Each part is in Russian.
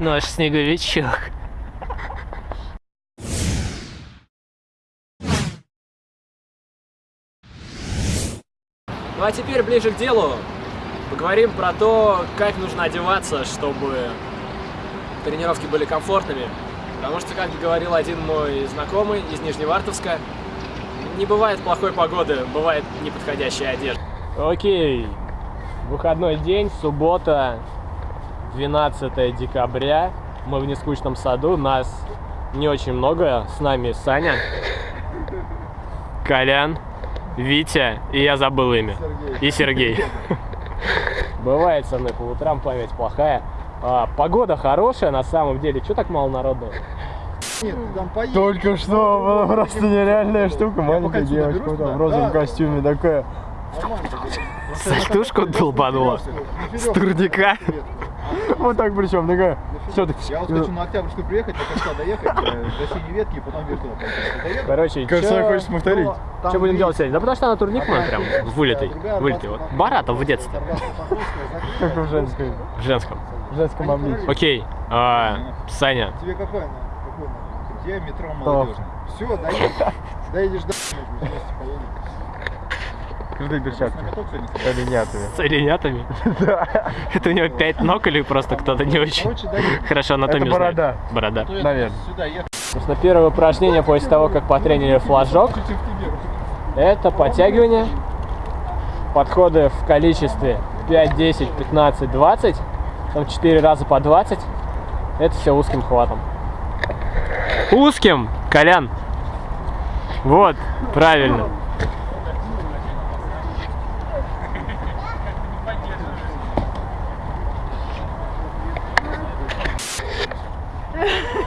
Наш снеговичок. Ну а теперь ближе к делу. Поговорим про то, как нужно одеваться, чтобы тренировки были комфортными. Потому что, как говорил один мой знакомый из Нижневартовска, не бывает плохой погоды, бывает неподходящая одежда. Окей, выходной день, суббота, 12 декабря. Мы в нескучном саду, нас не очень много, с нами Саня, Колян, Витя, и я забыл имя, Сергей. и Сергей. Бывает со мной по утрам память плохая. А, погода хорошая на самом деле. Что так мало народу? Нет. Только что была просто нереальная штука. Маленькая девочка берусь там в розовом Да. костюме такая. Сальтушку долбанула. С турника. Вот так причем, такая. Все, ты... Я вот хочу на Октябрьскую приехать, до конца доехать, э, до синей ветки, и потом вверх туда Короче, Кажется, хочешь повторить? Что будем делать сегодня? Да потому что она турник мой прям вылитый. Вылитый. Вот. Баратов, в детстве. Только в женской, В женском. в женском обличии. Окей. а, Саня. Тебе какой она? Какой она? Я метро Кто? молодежный. Все, доедешь. Доедешь до вместе поедем. Крутые перчатки. На С оленятами. С оленятами? Это у него пять ног или просто кто-то не очень хорошо анатомию знает? борода. Борода. Я Наверное. Сюда ехал. Собственно, первое упражнение после того, как потренили флажок, это подтягивание. Подходы в количестве 5, 10, 15, 20. Там 4 раза по 20. Это все узким хватом. Узким, Колян. Вот, правильно.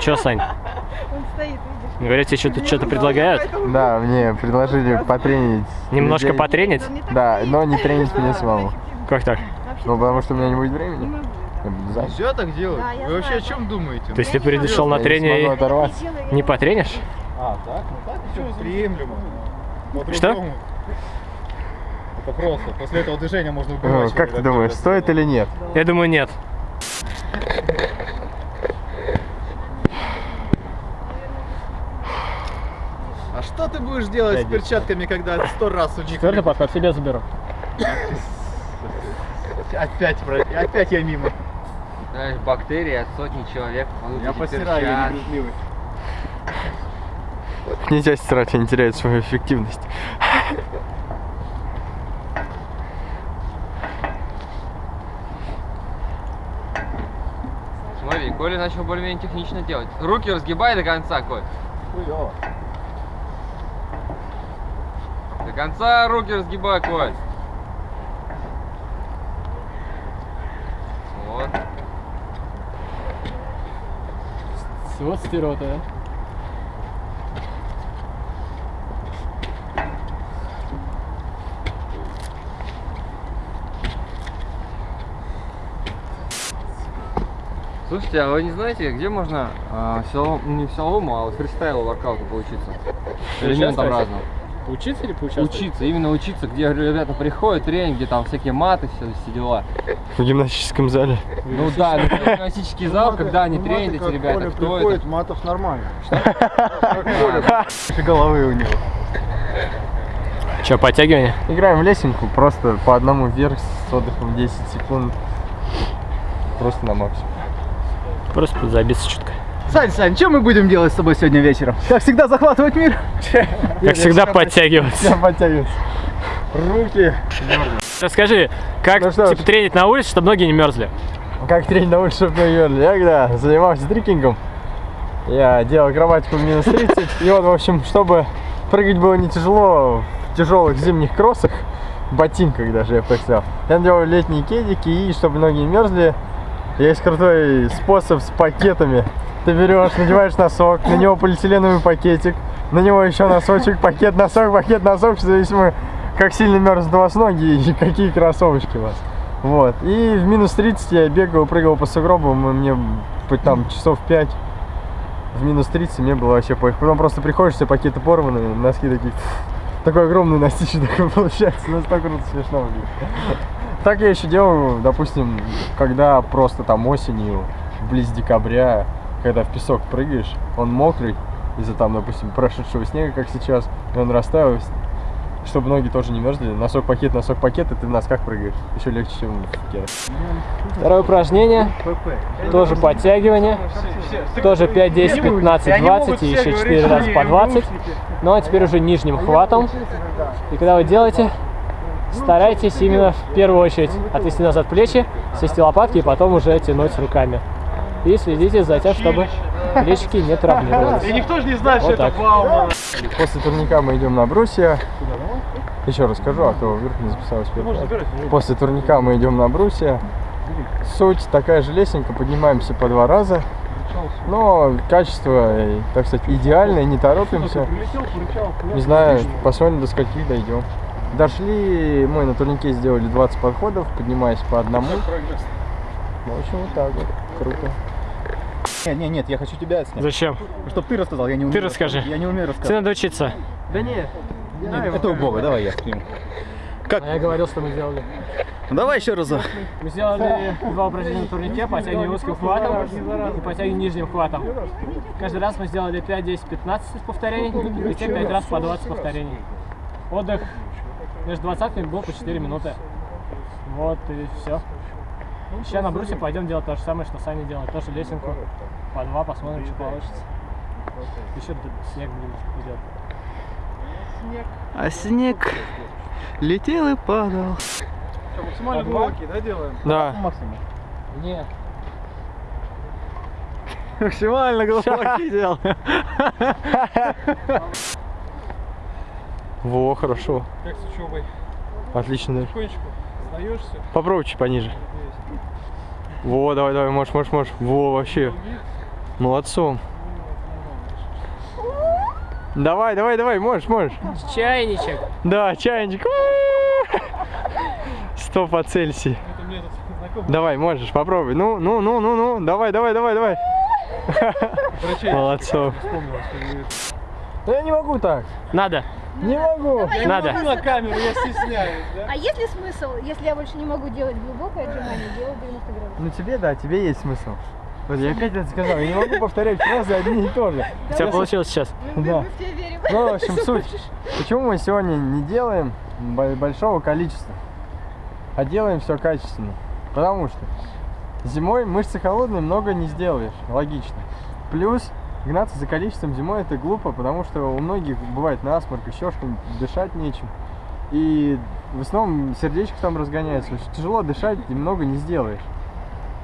Че, Сань? Он стоит, видишь? Говорят, тебе что-то что предлагают? Да, мне предложили потренить. Немножко людей. потренить? Да, но не тренить меня самому. Как так? Ну, потому что у меня не будет времени. Все так делать? Да, Вы вообще о чем думаете? То есть ты пришел на трение и не потренишь? А, так? Ну так еще приемлемо. Что? Это просто. После этого движения можно Ну, убивать. Как ты думаешь, стоит или нет? Я думаю, нет. А что ты будешь делать с перчатками, когда сто раз у них... Четвертый подход себе заберу. Опять, опять я мимо. Знаешь, бактерии от сотни человек Я постираю, я перчатки. не. Нельзя стирать, они теряют свою эффективность. Смотри, Коля начал более-менее технично делать. Руки разгибай до конца, Коль. Хуёво. До конца руки разгибай, Коль. Вот. Вот стерота, да? Слушайте, а вы не знаете, где можно а, силовому- не силовому, а вот фристайлу воркауту поучиться? Элементам Участвовать? разным. Учиться или поучаствовать? Учиться, именно учиться, где ребята приходят, тренинги, там всякие маты, все, все дела. В гимнастическом зале. Ну да, ну, гимнастический зал, когда они тренят эти ребята, кто приходит, это? матов нормально. головы у него. Че, подтягивание? Играем в лесенку, просто по одному вверх с отдыхом 10 секунд. Просто на максимум. Просто подзабиться чутка. Сань, Сань, что мы будем делать с тобой сегодня вечером? Как всегда, захватывать мир? Как всегда, подтягиваться. Все подтягиваются. Руки. Расскажи, как Ну что типа тренить на улице, чтобы ноги не мерзли? Как тренить на улице, чтобы не мерзли? Я когда занимался трекингом, я делал акробатику минус 30. И вот, в общем, чтобы прыгать было не тяжело в тяжелых зимних кроссах, ботинках даже, я сказал. Я делал летние кедики, и чтобы ноги не мерзли, есть крутой способ с пакетами. Ты берешь, надеваешь носок, на него полиэтиленовый пакетик, на него еще носочек, пакет, носок, пакет, носок, в зависимости, как сильно мерзнут у вас ноги и какие кроссовочки у вас. Вот. И в минус 30 я бегал, прыгал по сугробам, и мне там часов 5 в минус 30 мне было вообще пофиг. Потом просто приходишь, все пакеты порваны, носки такие, такой огромный ностище такой получается, настолько круто смешно выглядит. Так я еще делаю, допустим, когда просто там осенью близ декабря, когда в песок прыгаешь, он мокрый из-за там, допустим, прошедшего снега, как сейчас, и он растаял, чтобы ноги тоже не мерзли. Носок пакет, носок пакет, и ты в носках прыгаешь. Еще легче, чем в кедах. Второе упражнение, тоже подтягивание, тоже 5, 10, 15, 20 и еще 4 раза по 20, но теперь уже нижним хватом. И когда вы делаете, старайтесь именно в первую очередь отвести назад плечи, свести лопатки и потом уже тянуть руками. И следите за тем, чтобы плечики не травмировались. И никто же не знает, Вот что так. это баума. После турника мы идем на брусья. Еще расскажу, а то вверх не записалось. После турника мы идем на брусья. Суть такая же лесенка, поднимаемся по два раза. Но качество, э, так сказать, идеальное, не торопимся. Не знаю, посмотрим до скольки дойдем. Дошли, мы на турнике сделали 20 подходов, поднимаясь по одному. Ну, В общем, вот так вот. Круто. Нет, нет, нет, я хочу тебя снять. Зачем? Чтоб ты рассказал, я не умею. Ты расскажи. Я не умею Тебе рассказывать. надо учиться. Да нет. Нет, это у Бога, давай я приму. А я говорил, что мы сделали. Ну, давай еще разок. Мы сделали два упражнения на турнике, подтягивание узким хватом и подтягивание нижним хватом. Каждый раз мы сделали 5, 10, 15 повторений, и те 5 раз по 20 повторений. Отдых между двадцатками был по 4 минуты. Вот и все. Сейчас на брусе пойдем делать то же самое, что Саня делает. Тоже лесенку по два, посмотрим, что получится. Еще снег блин, идет. А снег летел и падал. Максимально глубокий, да, делаем? Да. Максимум. Нет. Максимально глубокий делал. Во, хорошо. Как с учебой? Отлично. Потихонечку сдаешься? Попробуй чуть пониже. Во, давай, давай, можешь, можешь, можешь. Во, вообще. Молодцом. Давай, давай, давай, можешь, можешь. Чайничек. Да, чайничек. Сто по знакомый Давай, можешь, попробуй. Ну, ну, ну, ну, ну. Давай, давай, давай, давай. Молодцом. Да я не могу так. Надо. Не могу. Надо. на камеру, я стесняюсь, да? А есть ли смысл, если я больше не могу делать глубокое отжимание, делать 90 градусов? Ну тебе, да, тебе есть смысл. Вот я опять это сказал, я не могу повторять фразы одни и то же. У тебя получилось сейчас. Да. Мы в тебя верим. Ну, в общем, суть. Почему мы сегодня не делаем бо- большого количества, а делаем все качественно? Потому что зимой мышцы холодные, много не сделаешь, логично. Плюс гнаться за количеством зимой это глупо, потому что у многих бывает насморк, еще что-нибудь, дышать нечем. И в основном сердечко там разгоняется, очень тяжело дышать и много не сделаешь.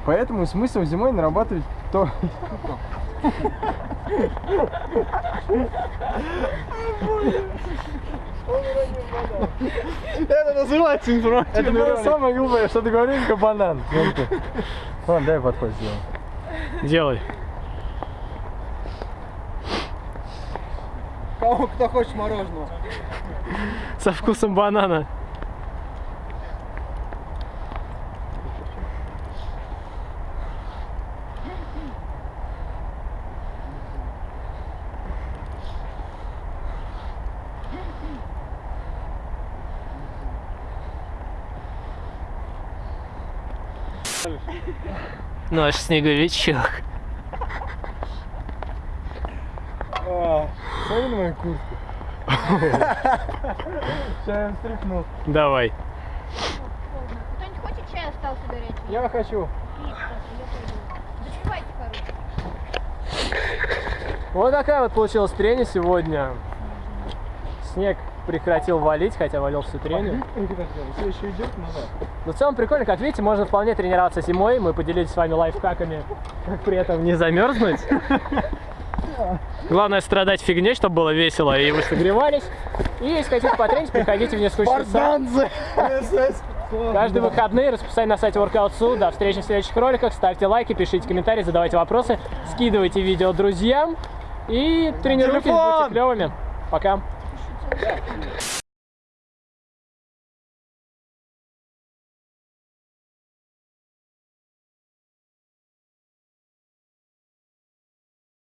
Поэтому смысл зимой нарабатывать то, Это называется информация. Это было самое глупое, что ты говорил, как банан. Ты. Ладно, дай подход сделаем. Делай. Кого кто хочет мороженого? Со вкусом банана. Наш снеговичок. На мою куртку. Сейчас я встряхнул. Давай. Кто-нибудь хочет чай остался горячий? Я хочу. Зашивайте, короче. Вот такая вот получилась трени сегодня. Снег прекратил валить, хотя валил всю трению. Все еще идет назад. Но в целом прикольно, как видите, можно вполне тренироваться зимой. Мы поделились с вами лайфхаками, как при этом не замерзнуть. Главное страдать фигней, чтобы было весело, и вы согревались. И если хотите потренить, приходите в несколько часа. Каждые выходные расписание на сайте Workout.su. До встречи в следующих роликах. Ставьте лайки, пишите комментарии, задавайте вопросы, скидывайте видео друзьям. И тренируйтесь, будьте клевыми. Пока.